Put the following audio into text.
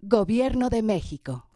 Gobierno de México.